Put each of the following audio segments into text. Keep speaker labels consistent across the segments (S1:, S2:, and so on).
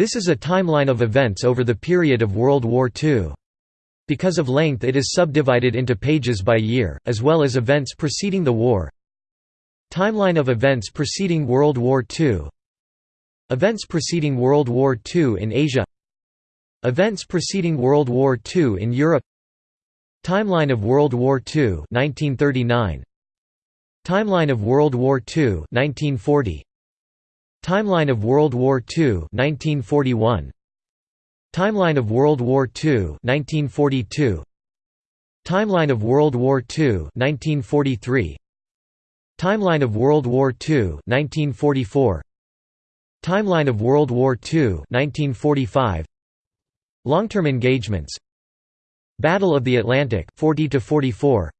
S1: This is a timeline of events over the period of World War II. Because of length it is subdivided into pages by year, as well as events preceding the war. Timeline of events preceding World War II Events preceding World War II in Asia. Events preceding World War II in Europe. Timeline of World War II 1939 Timeline of World War II 1940 Timeline of World War II 1941 Timeline of World War II 1942 Timeline of World War II 1943 Timeline of World War II 1944 Timeline of World War II 1945 Long-term engagements. Battle of the Atlantic 40 to 44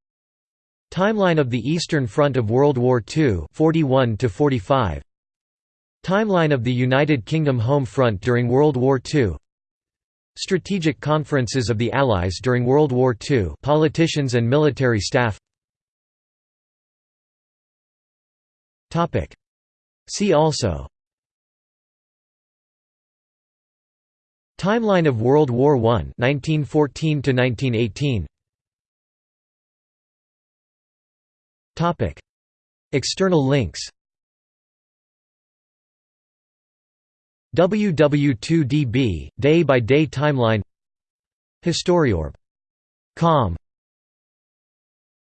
S1: Timeline of the Eastern Front of World War II 41 to 45 Timeline of the United Kingdom Home Front during World War II Strategic conferences of the Allies during World War II politicians and military staff. See also. Timeline of World War I 1914 to 1918 Topic. External links WW2DB day by day timeline. Historyorb.com